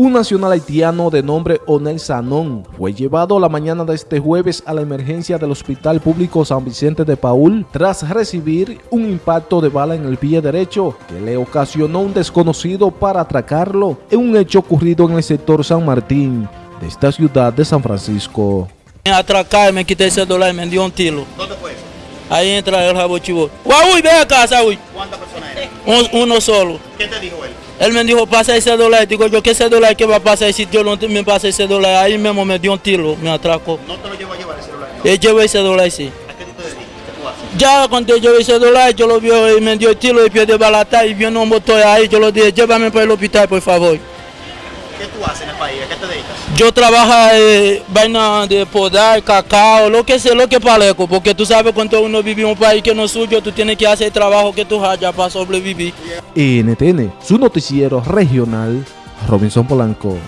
Un nacional haitiano de nombre Onel Sanón fue llevado la mañana de este jueves a la emergencia del Hospital Público San Vicente de Paul tras recibir un impacto de bala en el pie derecho que le ocasionó un desconocido para atracarlo en un hecho ocurrido en el sector San Martín de esta ciudad de San Francisco. Me atracar, me quité ese dólar y me dio un tiro. ¿Dónde fue eso? Ahí entra el rabo chivo. Uy, ve acá, Saúl. ¿Cuántas personas eran? Un- uno solo. ¿Qué te dijo él? Él me dijo, pasa ese dólar. Digo yo, ¿qué ese dólar? ¿Qué va a pasar si yo no me pasa ese dólar? Ahí mismo me dio un tiro, me atracó. No te lo llevo a llevar celular. ¿no? Él llevó ese dólar, sí. Ya cuando yo ese dólar, yo lo vi y me dio el tiro y pie de balata y vino un motor ahí. Yo lo dije, llévame para el hospital, por favor. ¿Qué tú haces en el país? ¿A qué te dedicas? Yo trabajo eh, vaina de podar, cacao, lo que sea, lo que paleco, porque tú sabes cuando uno vive en un país que no es suyo, tú tienes que hacer el trabajo que tú hayas para sobrevivir. NTN, su noticiero regional, Robinson Polanco.